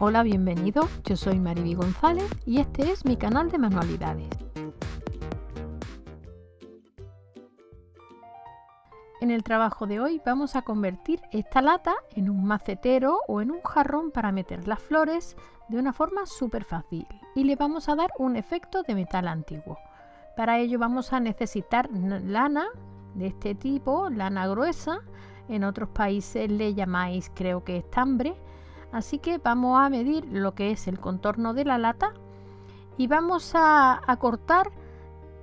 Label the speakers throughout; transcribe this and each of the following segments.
Speaker 1: Hola, bienvenido. Yo soy Mariby González y este es mi canal de manualidades. En el trabajo de hoy vamos a convertir esta lata en un macetero o en un jarrón para meter las flores de una forma súper fácil y le vamos a dar un efecto de metal antiguo. Para ello vamos a necesitar lana de este tipo, lana gruesa, en otros países le llamáis creo que estambre Así que vamos a medir lo que es el contorno de la lata y vamos a, cortar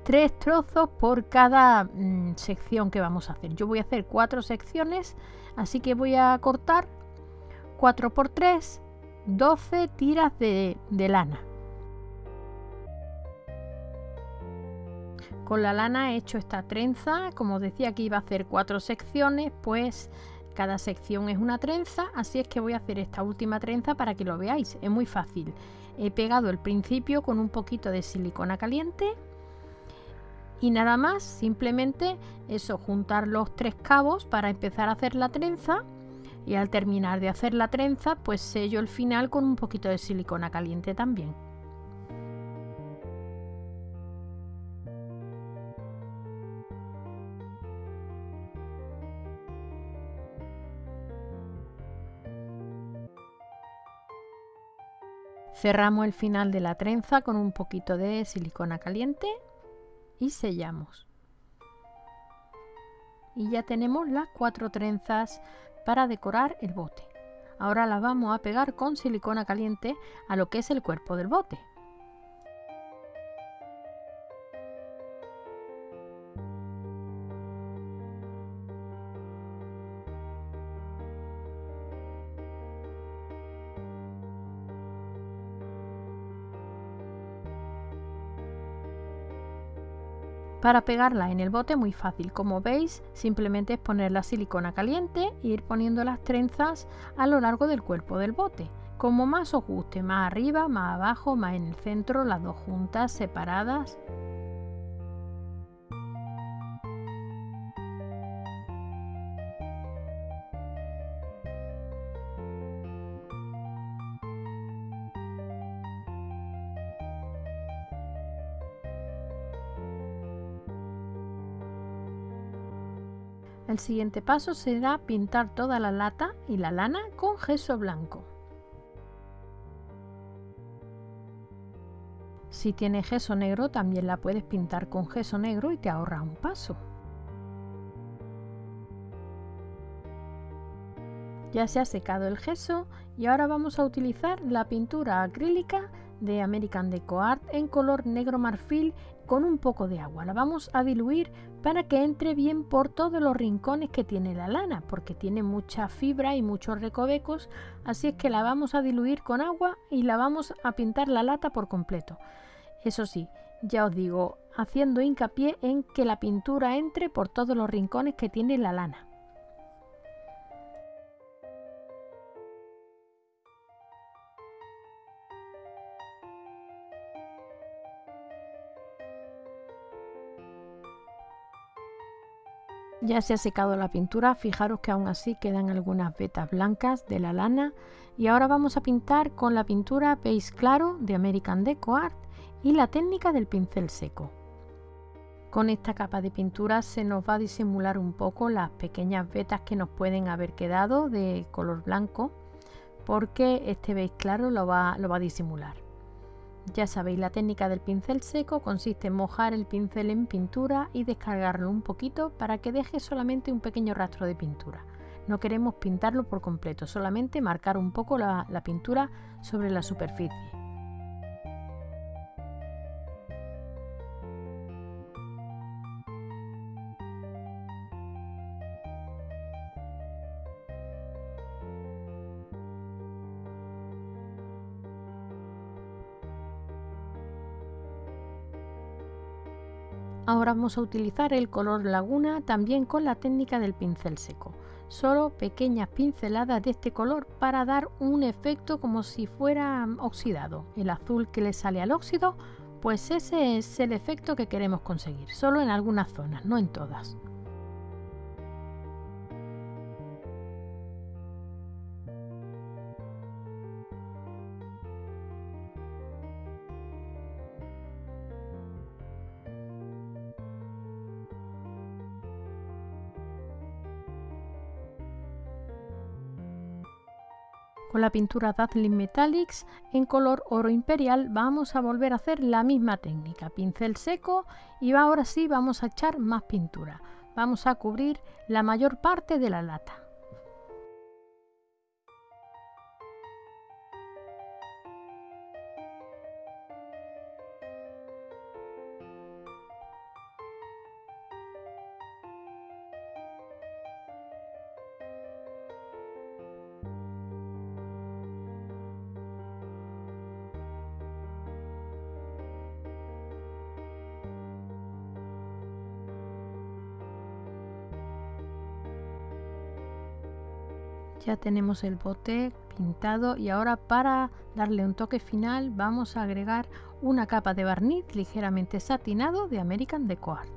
Speaker 1: tres trozos por cada mm, sección que vamos a hacer. Yo voy a hacer cuatro secciones, así que voy a cortar 4 por 3, 12 tiras de, de lana. Con la lana he hecho esta trenza, como decía que iba a hacer cuatro secciones, pues cada sección es una trenza, así es que voy a hacer esta última trenza para que lo veáis. Es muy fácil. He pegado el principio con un poquito de silicona caliente y nada más, simplemente eso, juntar los tres cabos para empezar a hacer la trenza y al terminar de hacer la trenza pues sello el final con un poquito de silicona caliente también. Cerramos el final de la trenza con un poquito de silicona caliente y sellamos. Y ya tenemos las cuatro trenzas para decorar el bote. Ahora las vamos a pegar con silicona caliente a lo que es el cuerpo del bote. Para pegarla en el bote muy fácil, como veis simplemente es poner la silicona caliente e ir poniendo las trenzas a lo largo del cuerpo del bote. Como más os guste, más arriba, más abajo, más en el centro, las dos juntas, separadas. El siguiente paso será pintar toda la lata y la lana con gesso blanco. Si tiene gesso negro también la puedes pintar con gesso negro y te ahorras un paso. Ya se ha secado el gesso y ahora vamos a utilizar la pintura acrílica de American Deco Art en color negro marfil con un poco de agua. La vamos a diluir para que entre bien por todos los rincones que tiene la lana, porque tiene mucha fibra y muchos recovecos, así es que la vamos a diluir con agua y la vamos a pintar la lata por completo. Eso sí, ya os digo, haciendo hincapié en que la pintura entre por todos los rincones que tiene la lana. Ya se ha secado la pintura, fijaros que aún así quedan algunas vetas blancas de la lana y ahora vamos a pintar con la pintura Base Claro de American Deco Art y la técnica del pincel seco. Con esta capa de pintura se nos va a disimular un poco las pequeñas vetas que nos pueden haber quedado de color blanco porque este Base Claro lo va, lo va a disimular. Ya sabéis, la técnica del pincel seco consiste en mojar el pincel en pintura y descargarlo un poquito para que deje solamente un pequeño rastro de pintura. No queremos pintarlo por completo, solamente marcar un poco la, pintura sobre la superficie. Ahora vamos a utilizar el color laguna también con la técnica del pincel seco. Solo pequeñas pinceladas de este color para dar un efecto como si fuera oxidado. El azul que le sale al óxido, pues ese es el efecto que queremos conseguir, solo en algunas zonas, no en todas. Con la pintura Dazzling Metallics en color oro imperial vamos a volver a hacer la misma técnica, pincel seco y ahora sí vamos a echar más pintura. Vamos a cubrir la mayor parte de la lata. Ya tenemos el bote pintado y ahora para darle un toque final vamos a agregar una capa de barniz ligeramente satinado de American Deco Art.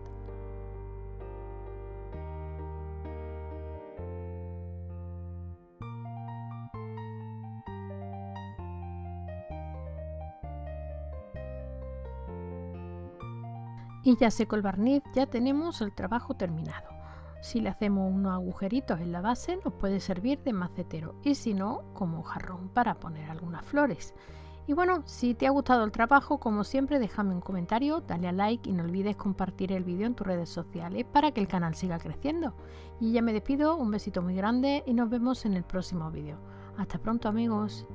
Speaker 1: Y ya seco el barniz, ya tenemos el trabajo terminado. Si le hacemos unos agujeritos en la base nos puede servir de macetero y si no como jarrón para poner algunas flores. Y bueno, si te ha gustado el trabajo, como siempre déjame un comentario, dale a like y no olvides compartir el vídeo en tus redes sociales para que el canal siga creciendo. Y ya me despido, un besito muy grande y nos vemos en el próximo vídeo. Hasta pronto amigos.